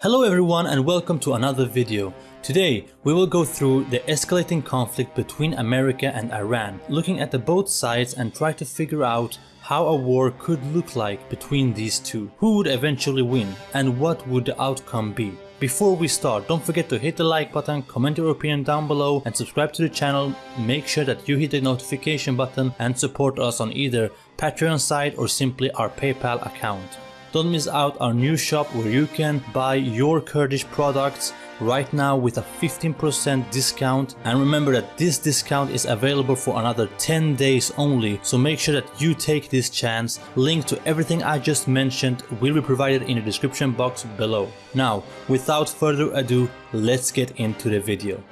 Hello everyone and welcome to another video. Today we will go through the escalating conflict between America and Iran, looking at the both sides and try to figure out how a war could look like between these two, who would eventually win and what would the outcome be. Before we start, don't forget to hit the like button, comment your opinion down below and subscribe to the channel. Make sure that you hit the notification button and support us on either Patreon site or simply our PayPal account. Don't miss out our new shop where you can buy your Kurdish products right now with a 15% discount. And remember that this discount is available for another 10 days only. So make sure that you take this chance. Link to everything i just mentioned will be provided in the description box below. Now without further ado let's get into the video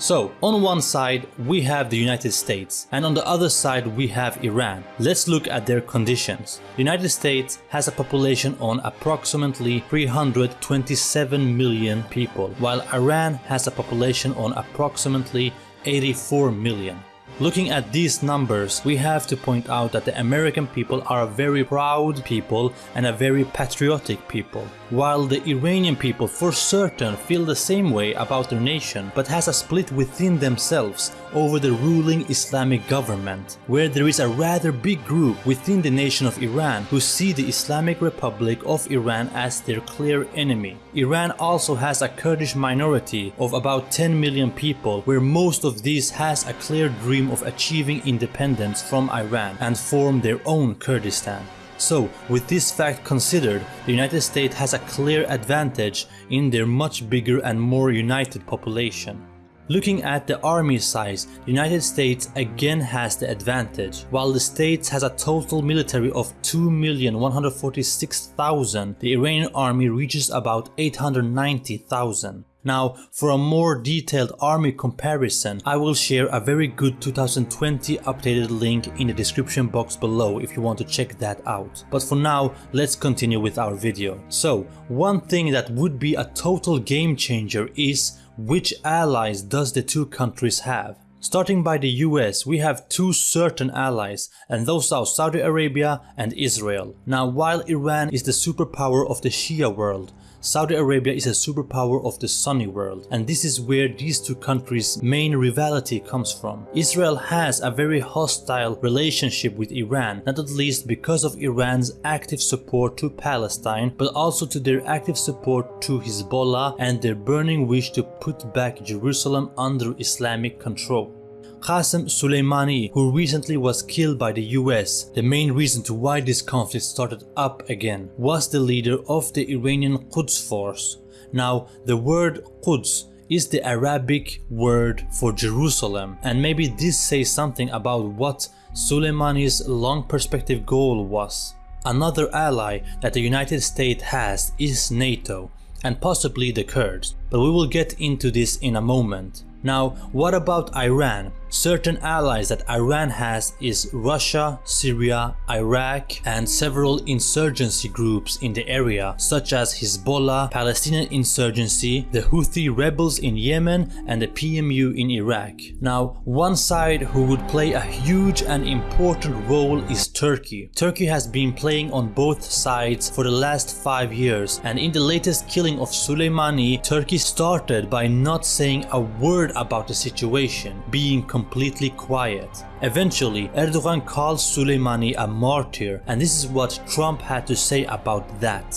So, on one side we have the United States and on the other side we have Iran. Let's look at their conditions. The United States has a population on approximately 327 million people, while Iran has a population on approximately 84 million. Looking at these numbers, we have to point out that the American people are a very proud people and a very patriotic people, while the Iranian people for certain feel the same way about their nation but has a split within themselves over the ruling Islamic government, where there is a rather big group within the nation of Iran who see the Islamic Republic of Iran as their clear enemy. Iran also has a Kurdish minority of about 10 million people where most of these has a clear dream of achieving independence from Iran and form their own Kurdistan. So, with this fact considered, the United States has a clear advantage in their much bigger and more united population. Looking at the army size, the United States again has the advantage. While the States has a total military of 2,146,000, the Iranian army reaches about 890,000. Now, for a more detailed army comparison, I will share a very good 2020 updated link in the description box below if you want to check that out. But for now, let's continue with our video. So, one thing that would be a total game changer is which allies does the two countries have? Starting by the US, we have two certain allies and those are Saudi Arabia and Israel. Now while Iran is the superpower of the Shia world, Saudi Arabia is a superpower of the Sunni world and this is where these two countries main rivalry comes from. Israel has a very hostile relationship with Iran not at least because of Iran's active support to Palestine but also to their active support to Hezbollah and their burning wish to put back Jerusalem under Islamic control. Qasem Soleimani, who recently was killed by the US, the main reason to why this conflict started up again, was the leader of the Iranian Quds force. Now, the word Quds is the Arabic word for Jerusalem and maybe this says something about what Soleimani's long perspective goal was. Another ally that the United States has is NATO and possibly the Kurds, but we will get into this in a moment. Now, what about Iran? Certain allies that Iran has is Russia, Syria, Iraq and several insurgency groups in the area such as Hezbollah, Palestinian insurgency, the Houthi rebels in Yemen and the PMU in Iraq. Now one side who would play a huge and important role is Turkey. Turkey has been playing on both sides for the last 5 years and in the latest killing of Soleimani, Turkey started by not saying a word about the situation, being completely quiet. Eventually, Erdogan calls Soleimani a martyr and this is what Trump had to say about that.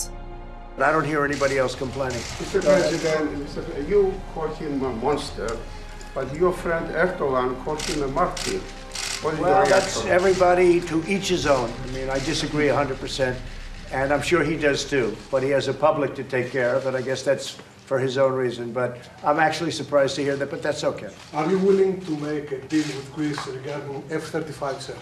I don't hear anybody else complaining. Mr. President, Mr. you call him a monster, but your friend Erdogan called him a martyr. What is Well, that's everybody to each his own. I mean, I disagree 100%, and I'm sure he does too. But he has a public to take care of, and I guess that's for his own reason. But I'm actually surprised to hear that, but that's okay. Are you willing to make a deal with Greece regarding F-35, sir?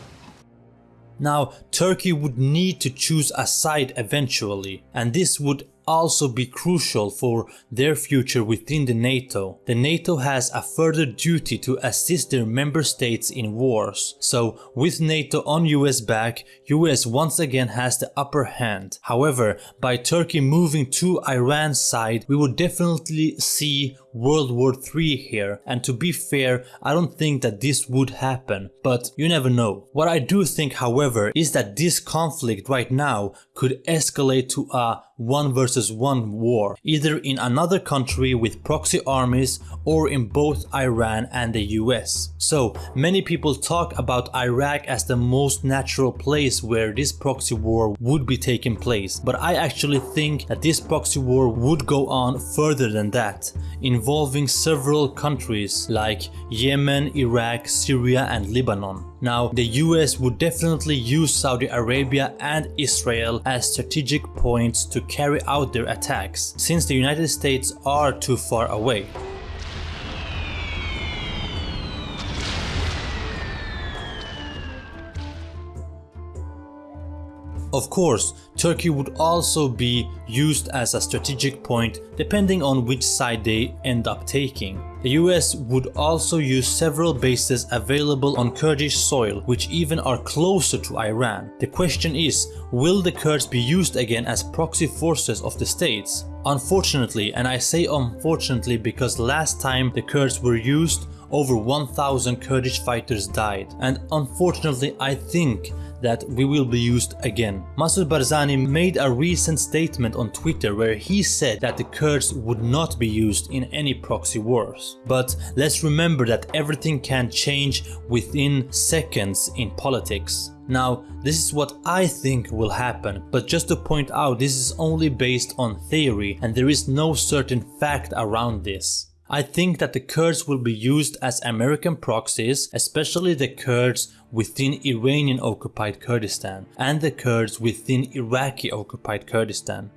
Now, Turkey would need to choose a side eventually, and this would also be crucial for their future within the NATO. The NATO has a further duty to assist their member states in wars. So with NATO on US back, US once again has the upper hand. However, by Turkey moving to Iran's side, we would definitely see World War III here and to be fair I don't think that this would happen but you never know. What I do think however is that this conflict right now could escalate to a one versus one war either in another country with proxy armies or in both Iran and the US. So many people talk about Iraq as the most natural place where this proxy war would be taking place but I actually think that this proxy war would go on further than that involving several countries like Yemen, Iraq, Syria and Lebanon. Now the US would definitely use Saudi Arabia and Israel as strategic points to carry out their attacks since the United States are too far away. Of course, Turkey would also be used as a strategic point depending on which side they end up taking. The US would also use several bases available on Kurdish soil which even are closer to Iran. The question is, will the Kurds be used again as proxy forces of the states? Unfortunately, and I say unfortunately because last time the Kurds were used, over 1000 Kurdish fighters died. And unfortunately I think that we will be used again. Masoud Barzani made a recent statement on Twitter where he said that the Kurds would not be used in any proxy wars. But let's remember that everything can change within seconds in politics. Now, this is what I think will happen, but just to point out this is only based on theory and there is no certain fact around this. I think that the Kurds will be used as American proxies, especially the Kurds within Iranian occupied Kurdistan and the Kurds within Iraqi occupied Kurdistan.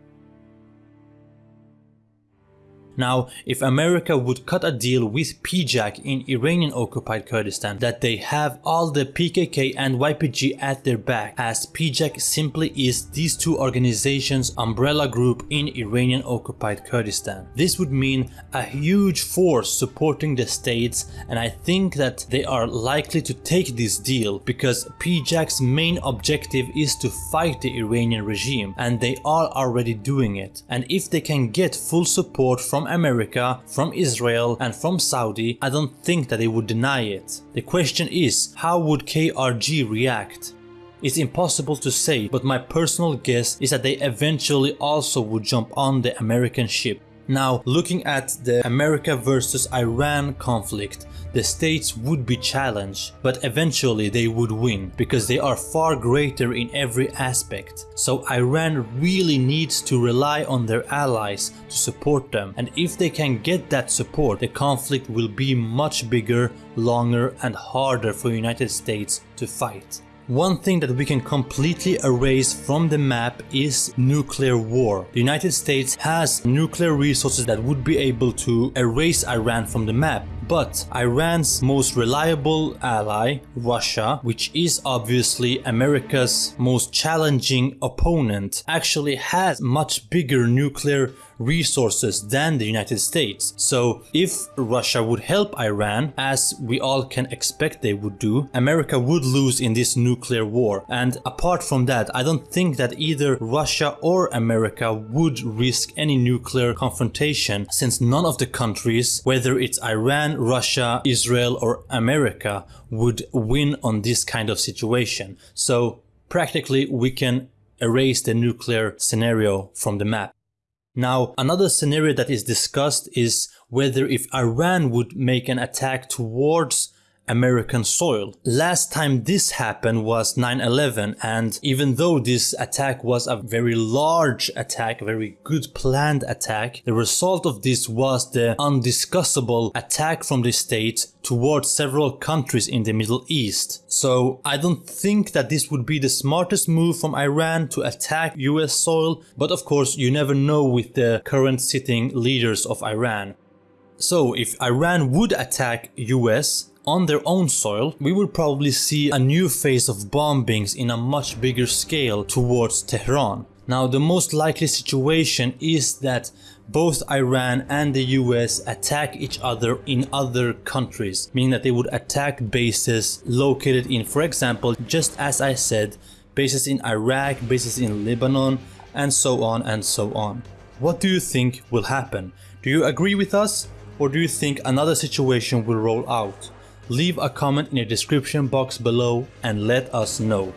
Now, if America would cut a deal with PJAK in Iranian occupied Kurdistan that they have all the PKK and YPG at their back as PJAK simply is these two organizations umbrella group in Iranian occupied Kurdistan. This would mean a huge force supporting the states and I think that they are likely to take this deal because PJAK's main objective is to fight the Iranian regime and they are already doing it and if they can get full support from from America, from Israel and from Saudi, I don't think that they would deny it. The question is, how would KRG react? It's impossible to say, but my personal guess is that they eventually also would jump on the American ship. Now, looking at the America versus Iran conflict, the states would be challenged, but eventually they would win because they are far greater in every aspect. So Iran really needs to rely on their allies to support them and if they can get that support, the conflict will be much bigger, longer and harder for United States to fight. One thing that we can completely erase from the map is nuclear war. The United States has nuclear resources that would be able to erase Iran from the map. But Iran's most reliable ally, Russia, which is obviously America's most challenging opponent, actually has much bigger nuclear resources than the United States. So if Russia would help Iran, as we all can expect they would do, America would lose in this nuclear war. And apart from that, I don't think that either Russia or America would risk any nuclear confrontation since none of the countries, whether it's Iran, Russia, Israel or America, would win on this kind of situation. So practically we can erase the nuclear scenario from the map. Now, another scenario that is discussed is whether if Iran would make an attack towards American soil. Last time this happened was 9-11 and even though this attack was a very large attack, very good planned attack, the result of this was the undiscussable attack from the States towards several countries in the Middle East. So I don't think that this would be the smartest move from Iran to attack US soil, but of course you never know with the current sitting leaders of Iran. So if Iran would attack US, on their own soil, we will probably see a new phase of bombings in a much bigger scale towards Tehran. Now, the most likely situation is that both Iran and the US attack each other in other countries, meaning that they would attack bases located in, for example, just as I said, bases in Iraq, bases in Lebanon, and so on and so on. What do you think will happen? Do you agree with us? Or do you think another situation will roll out? Leave a comment in the description box below and let us know.